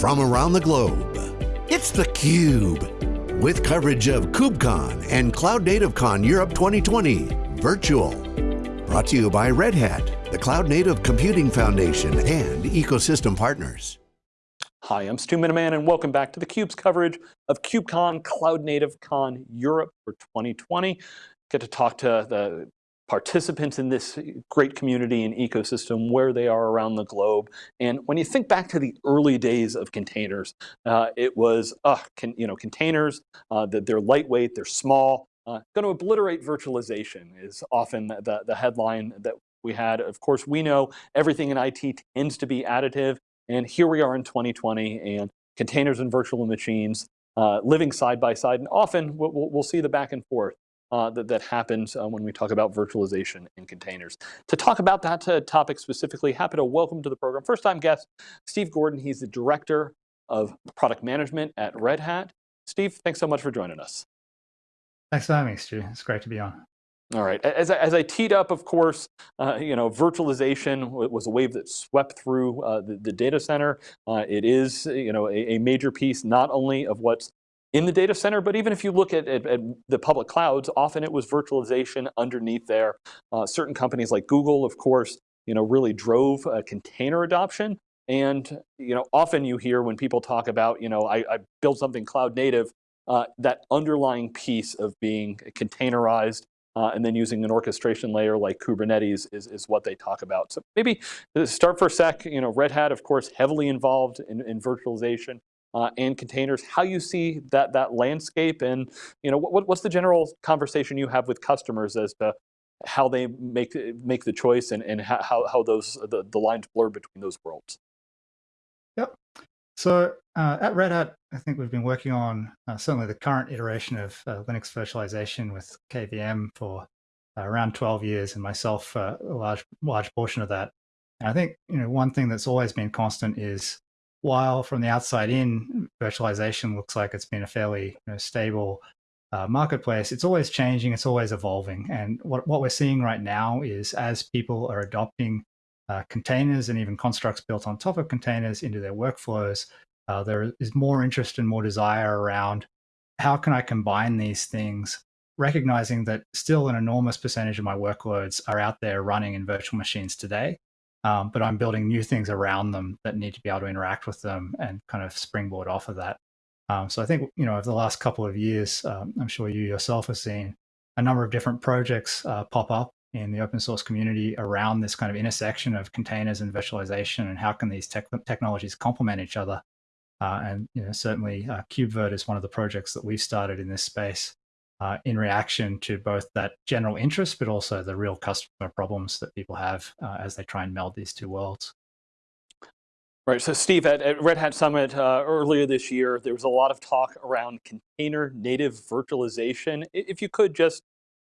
from around the globe. It's theCUBE, with coverage of KubeCon and Cloud Native Con Europe 2020, virtual. Brought to you by Red Hat, the Cloud Native Computing Foundation, and ecosystem partners. Hi, I'm Stu Miniman and welcome back to theCUBE's coverage of KubeCon Cloud Native Con Europe for 2020. Get to talk to the participants in this great community and ecosystem where they are around the globe. And when you think back to the early days of containers, uh, it was, uh, can, you know, containers, uh, that they're lightweight, they're small, uh, going to obliterate virtualization is often the, the headline that we had. Of course, we know everything in IT tends to be additive. And here we are in 2020 and containers and virtual machines uh, living side by side. And often we'll, we'll see the back and forth uh, that, that happens uh, when we talk about virtualization in containers. To talk about that uh, topic specifically, happy to welcome to the program, first time guest, Steve Gordon. He's the Director of Product Management at Red Hat. Steve, thanks so much for joining us. Thanks for having me, Stu. It's great to be on. All right, as I, as I teed up, of course, uh, you know, virtualization was a wave that swept through uh, the, the, data center. Uh, it is, you know, a, a, major piece not only of what's in the data center, but even if you look at, at, at the public clouds, often it was virtualization underneath there. Uh, certain companies like Google, of course, you know, really drove uh, container adoption. And you know, often you hear when people talk about, you know, I, I built something cloud native, uh, that underlying piece of being containerized uh, and then using an orchestration layer like Kubernetes is, is what they talk about. So maybe uh, start for a sec, you know, Red Hat, of course, heavily involved in, in virtualization uh, and containers, how you see that, that landscape and you know, what, what's the general conversation you have with customers as to how they make, make the choice and, and how, how those, the, the lines blur between those worlds? Yep. So uh, at Red Hat, I think we've been working on uh, certainly the current iteration of uh, Linux virtualization with KVM for uh, around 12 years, and myself uh, a large large portion of that. And I think you know one thing that's always been constant is while from the outside in, virtualization looks like it's been a fairly you know, stable uh, marketplace, it's always changing, it's always evolving. And what, what we're seeing right now is as people are adopting uh, containers and even constructs built on top of containers into their workflows, uh, there is more interest and more desire around how can I combine these things, recognizing that still an enormous percentage of my workloads are out there running in virtual machines today um, but I'm building new things around them that need to be able to interact with them and kind of springboard off of that. Um, so I think, you know, over the last couple of years, um, I'm sure you yourself have seen a number of different projects uh, pop up in the open source community around this kind of intersection of containers and virtualization and how can these tech technologies complement each other. Uh, and you know, certainly uh, KubeVirt is one of the projects that we've started in this space uh, in reaction to both that general interest, but also the real customer problems that people have uh, as they try and meld these two worlds. Right, so Steve, at, at Red Hat Summit uh, earlier this year, there was a lot of talk around container native virtualization. If you could just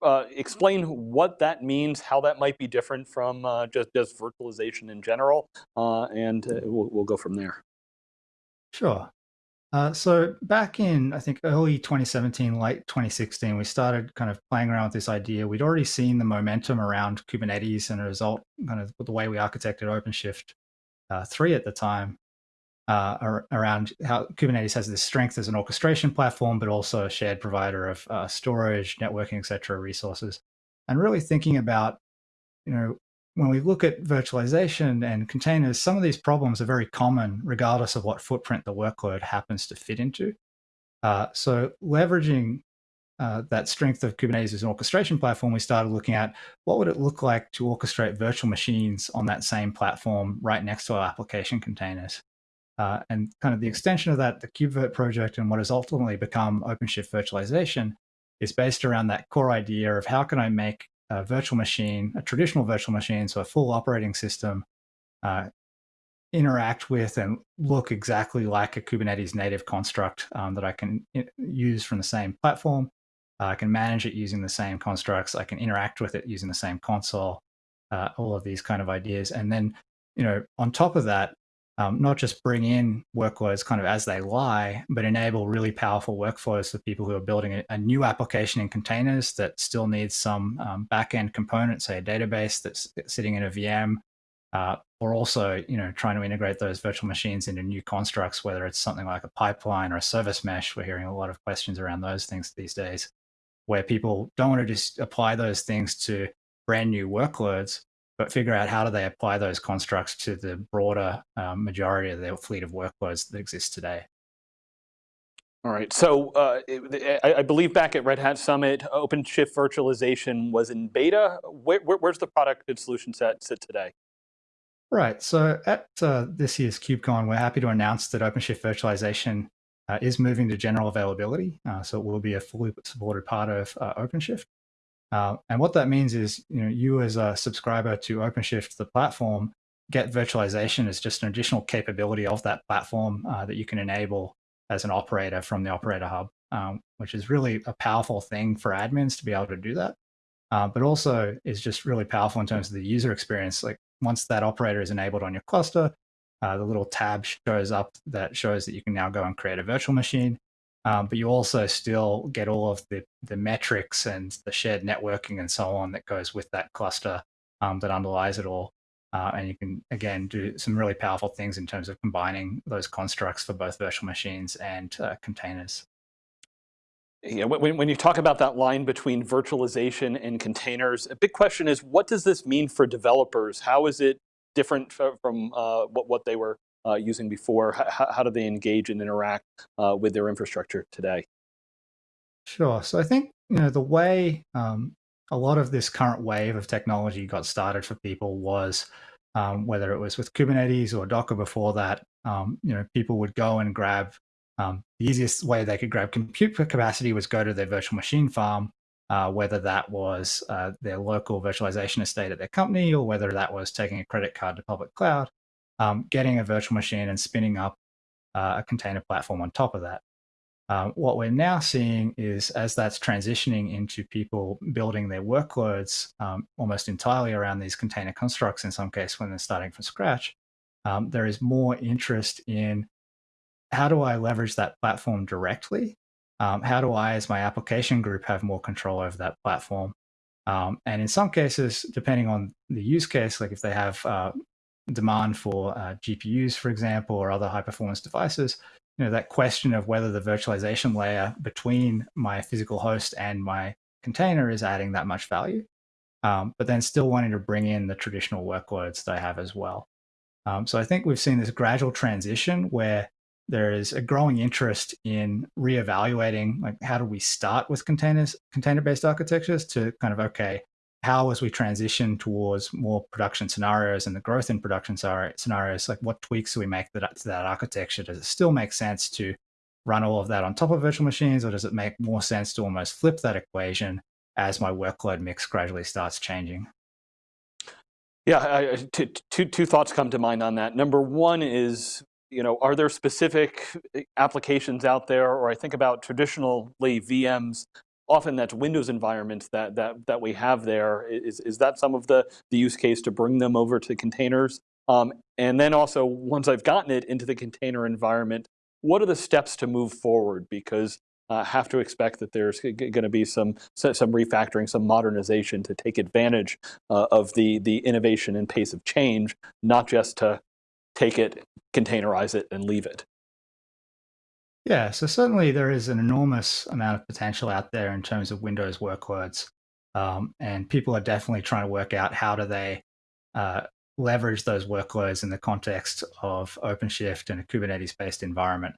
uh, explain what that means, how that might be different from uh, just, just virtualization in general, uh, and we'll, we'll go from there. Sure. Uh, so back in, I think, early 2017, late 2016, we started kind of playing around with this idea. We'd already seen the momentum around Kubernetes and a result kind of the way we architected OpenShift uh, 3 at the time uh, around how Kubernetes has this strength as an orchestration platform, but also a shared provider of uh, storage, networking, et cetera, resources. And really thinking about, you know, when we look at virtualization and containers, some of these problems are very common regardless of what footprint the workload happens to fit into. Uh, so leveraging uh, that strength of Kubernetes as an orchestration platform, we started looking at what would it look like to orchestrate virtual machines on that same platform right next to our application containers. Uh, and kind of the extension of that, the KubeVirt project and what has ultimately become OpenShift virtualization is based around that core idea of how can I make a virtual machine, a traditional virtual machine, so a full operating system, uh, interact with and look exactly like a Kubernetes native construct um, that I can use from the same platform. Uh, I can manage it using the same constructs. I can interact with it using the same console, uh, all of these kind of ideas. And then, you know, on top of that, um, not just bring in workloads kind of as they lie, but enable really powerful workflows for people who are building a, a new application in containers that still needs some um, backend component, say a database that's sitting in a VM, uh, or also, you know, trying to integrate those virtual machines into new constructs, whether it's something like a pipeline or a service mesh. We're hearing a lot of questions around those things these days, where people don't want to just apply those things to brand new workloads, but figure out how do they apply those constructs to the broader um, majority of their fleet of workloads that exist today. All right, so uh, I, I, believe back at Red Hat Summit, OpenShift virtualization was in beta. Where, where, where's the product and solution set sit today? Right, so at uh, this year's KubeCon, we're happy to announce that OpenShift virtualization uh, is moving to general availability. Uh, so it will be a fully supported part of uh, OpenShift. Uh, and what that means is, you know, you as a subscriber to OpenShift, the platform, get virtualization as just an additional capability of that platform that you can enable as an operator from the operator hub, um, which is really a powerful thing for admins to be able to do that. Uh, but also is just really powerful in terms of the user experience. Like once that operator is enabled on your cluster, uh, the little tab shows up that shows that you can now go and create a virtual machine. Um, but you also still get all of the, the metrics and the shared networking and so on that goes with that cluster um, that underlies it all. Uh, and you can, again, do some really powerful things in terms of combining those constructs for both virtual machines and uh, containers. Yeah, when, when you talk about that line between virtualization and containers, a big question is, what does this mean for developers? How is it different from uh, what, what they were uh, using before? How, do they engage and interact uh, with their infrastructure today? Sure. So I think you know the way um, a lot of this current wave of technology got started for people was um, whether it was with Kubernetes or Docker before that, um, you know, people would go and grab um, the easiest way they could grab compute capacity was go to their virtual machine farm, uh, whether that was uh, their local virtualization estate at their company or whether that was taking a credit card to public cloud, um, getting a virtual machine and spinning up uh, a container platform on top of that. Um, what we're now seeing is as that's transitioning into people building their workloads um, almost entirely around these container constructs, in some case when they're starting from scratch, um, there is more interest in how do I leverage that platform directly? Um, how do I, as my application group, have more control over that platform? Um, and in some cases, depending on the use case, like if they have uh, demand for uh, GPUs, for example, or other high performance devices, you know, that question of whether the virtualization layer between my physical host and my container is adding that much value, um, but then still wanting to bring in the traditional workloads that I have as well. Um, so I think we've seen this gradual transition where there is a growing interest in reevaluating like how do we start with containers container-based architectures to kind of okay how as we transition towards more production scenarios and the growth in production scenarios, like what tweaks do we make that, to that architecture? Does it still make sense to run all of that on top of virtual machines, or does it make more sense to almost flip that equation as my workload mix gradually starts changing? Yeah, I, two, two, thoughts come to mind on that. Number one is, you know, are there specific eh, applications out there, or I think about traditionally VMs often that's Windows environments that, that, that we have there. Is, is that some of the, the use case to bring them over to containers? Um, and then also, once I've gotten it into the container environment, what are the steps to move forward? Because I uh, have to expect that there's going to be some, some refactoring, some modernization to take advantage uh, of the, the innovation and pace of change, not just to take it, containerize it, and leave it. Yeah, so certainly there is an enormous amount of potential out there in terms of Windows workloads. Um, and people are definitely trying to work out how do they uh, leverage those workloads in the context of OpenShift and a Kubernetes-based environment.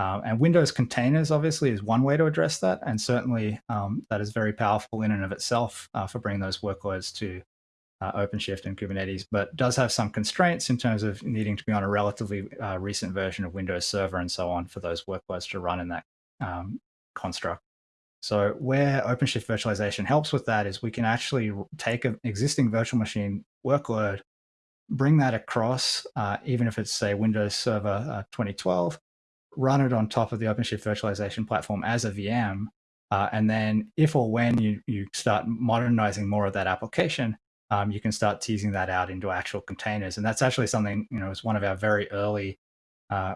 Um, and Windows containers obviously is one way to address that. And certainly um, that is very powerful in and of itself uh, for bringing those workloads to uh, OpenShift and Kubernetes, but does have some constraints in terms of needing to be on a relatively uh, recent version of Windows Server and so on for those workloads to run in that um, construct. So where OpenShift virtualization helps with that is we can actually take an existing virtual machine workload, bring that across, uh, even if it's say Windows Server uh, 2012, run it on top of the OpenShift virtualization platform as a VM. Uh, and then if or when you, you start modernizing more of that application, um, you can start teasing that out into actual containers. And that's actually something, you know, was one of our very early uh,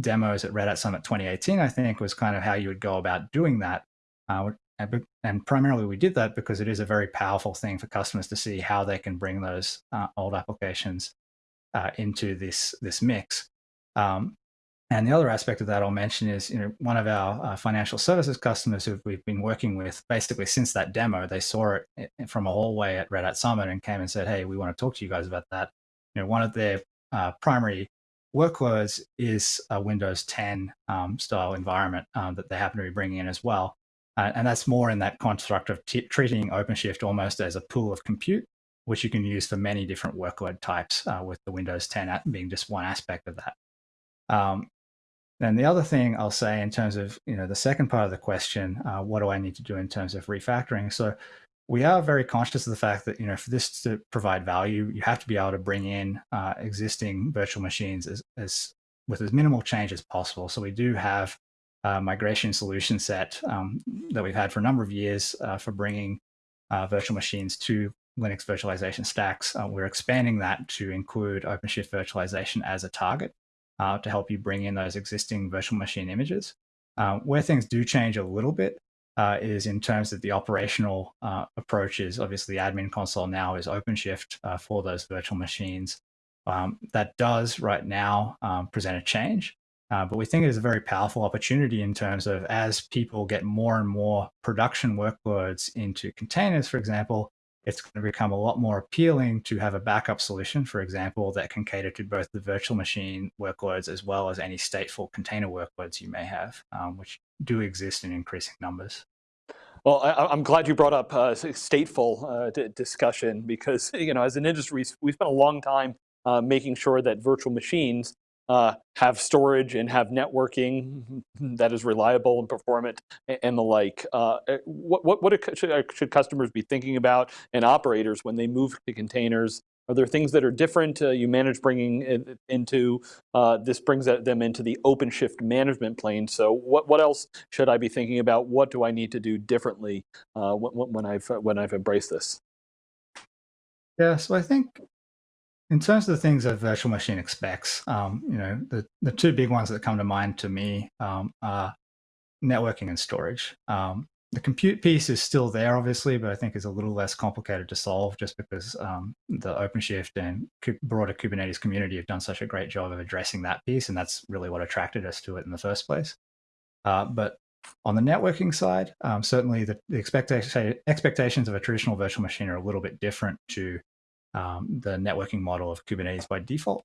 demos at Red Hat Summit 2018, I think, was kind of how you would go about doing that. Uh, and, primarily we did that because it is a very powerful thing for customers to see how they can bring those uh, old applications uh, into this this mix. Um, and the other aspect of that I'll mention is, you know, one of our uh, financial services customers who we've been working with basically since that demo, they saw it eh, eh, from a hallway at Red Hat Summit and came and said, "Hey, we want to talk to you guys about that." You know, one of their uh, primary workloads is a Windows 10 um, style environment um, that they happen to be bringing in as well, uh, and that's more in that construct of treating OpenShift almost as a pool of compute, which you can use for many different workload types, uh, with the Windows 10 being just one aspect of that. Um, and the other thing I'll say in terms of you know the second part of the question, uh, what do I need to do in terms of refactoring? So we are very conscious of the fact that you know for this to provide value, you have to be able to bring in uh, existing virtual machines as, as with as minimal change as possible. So we do have a migration solution set um, that we've had for a number of years uh, for bringing uh, virtual machines to Linux virtualization stacks. Uh, we're expanding that to include OpenShift virtualization as a target uh, to help you bring in those existing virtual machine images. Uh, where things do change a little bit uh, is in terms of the operational uh, approaches. Obviously, admin console now is OpenShift uh, for those virtual machines. Um, that does right now um, present a change, but we think it is a very powerful opportunity in terms of as people get more and more production workloads into containers, for example, it's going to become a lot more appealing to have a backup solution, for example, that can cater to both the virtual machine workloads as well as any stateful container workloads you may have, um, which do exist in increasing numbers. Well, I, am glad you brought up uh, stateful uh, discussion because, you know, as an industry, we spent a long time uh, making sure that virtual machines uh, have storage and have networking that is reliable and performant and the like. Uh, eh, what what, what should, uh, should, customers be thinking about and operators when they move to containers? Are there things that are different uh, you manage bringing into, uh, this brings them into the OpenShift management plane. So what, what else should I be thinking about? What do I need to do differently uh, when, when, I've, when I've embraced this? Yeah, so I think in terms of the things a virtual machine expects, um, you know, the, the two big ones that come to mind to me um, are networking and storage. Um, the compute piece is still there, obviously, but I think is a little less complicated to solve just because um, the OpenShift and broader Kubernetes community have done such a great job of addressing that piece, and that's really what attracted us to it in the first place. Uh, but on the networking side, um, certainly the, the expectation, expectations of a traditional virtual machine are a little bit different to um, the networking model of Kubernetes by default.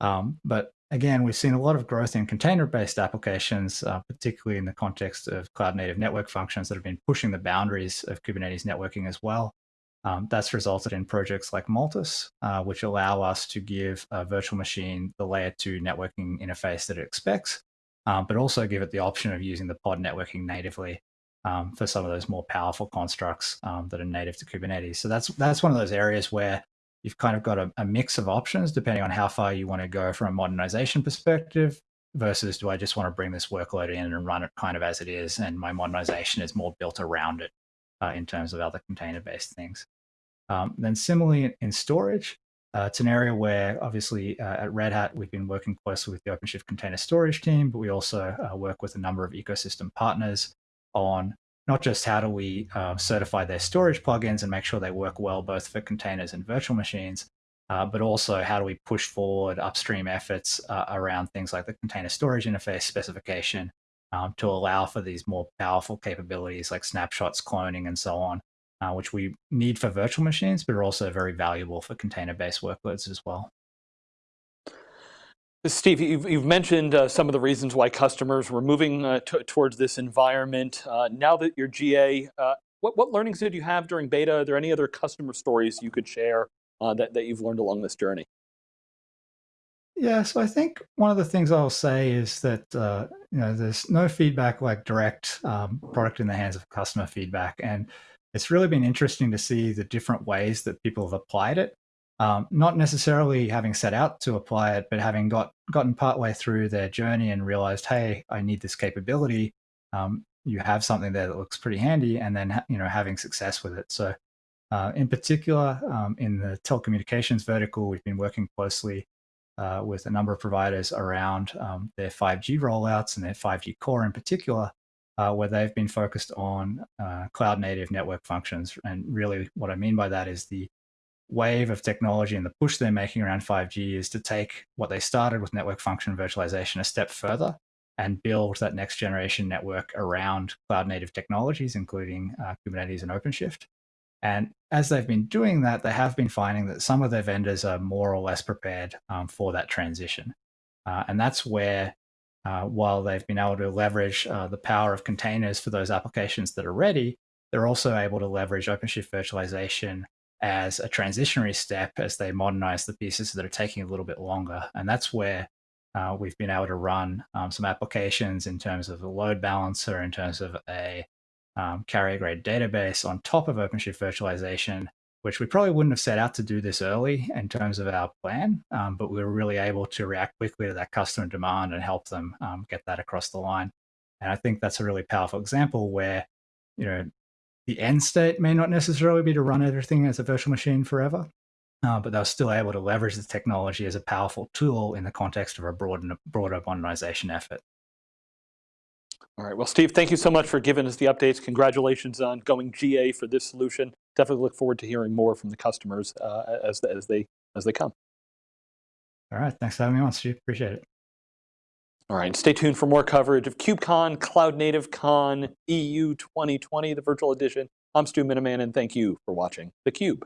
Um, but again, we've seen a lot of growth in container-based applications, uh, particularly in the context of cloud-native network functions that have been pushing the boundaries of Kubernetes networking as well. Um, that's resulted in projects like Multus, uh, which allow us to give a virtual machine the layer two networking interface that it expects, um, but also give it the option of using the pod networking natively um, for some of those more powerful constructs um, that are native to Kubernetes. So that's that's one of those areas where you've kind of got a, a mix of options depending on how far you want to go from a modernization perspective versus do I just want to bring this workload in and run it kind of as it is and my modernization is more built around it uh, in terms of other container-based things. Um, then similarly in storage, uh, it's an area where obviously uh, at Red Hat, we've been working closely with the OpenShift container storage team, but we also uh, work with a number of ecosystem partners on not just how do we uh, certify their storage plugins and make sure they work well both for containers and virtual machines, uh, but also how do we push forward upstream efforts uh, around things like the container storage interface specification um, to allow for these more powerful capabilities like snapshots, cloning, and so on, uh, which we need for virtual machines, but are also very valuable for container-based workloads as well. Steve, you've, you've mentioned uh, some of the reasons why customers were moving uh, towards this environment. Uh, now that you're GA, uh, what, what learnings did you have during beta? Are there any other customer stories you could share uh, that, that you've learned along this journey? Yeah, so I think one of the things I'll say is that uh, you know there's no feedback like direct um, product in the hands of customer feedback, and it's really been interesting to see the different ways that people have applied it um, not necessarily having set out to apply it, but having got gotten partway through their journey and realized, hey, I need this capability. Um, you have something there that looks pretty handy, and then you know having success with it. So, uh, in particular, um, in the telecommunications vertical, we've been working closely uh, with a number of providers around um, their 5G rollouts and their 5G core in particular, uh, where they've been focused on uh, cloud native network functions. And really, what I mean by that is the wave of technology and the push they're making around 5G is to take what they started with network function virtualization a step further and build that next generation network around cloud native technologies, including uh, Kubernetes and OpenShift. And as they've been doing that, they have been finding that some of their vendors are more or less prepared um, for that transition. Uh, and that's where, uh, while they've been able to leverage uh, the power of containers for those applications that are ready, they're also able to leverage OpenShift virtualization as a transitionary step as they modernize the pieces that are taking a little bit longer. And that's where uh, we've been able to run um, some applications in terms of a load balancer, in terms of a um, carrier grade database on top of OpenShift virtualization, which we probably wouldn't have set out to do this early in terms of our plan, um, but we were really able to react quickly to that customer demand and help them um, get that across the line. And I think that's a really powerful example where, you know, the end state may not necessarily be to run everything as a virtual machine forever, uh, but they're still able to leverage the technology as a powerful tool in the context of a broad, broader modernization effort. All right, well, Steve, thank you so much for giving us the updates. Congratulations on going GA for this solution. Definitely look forward to hearing more from the customers uh, as, as, they, as they come. All right, thanks for having me on, Steve. Appreciate it. All right, stay tuned for more coverage of KubeCon, Cloud Native Con EU 2020, the virtual edition. I'm Stu Miniman, and thank you for watching theCUBE.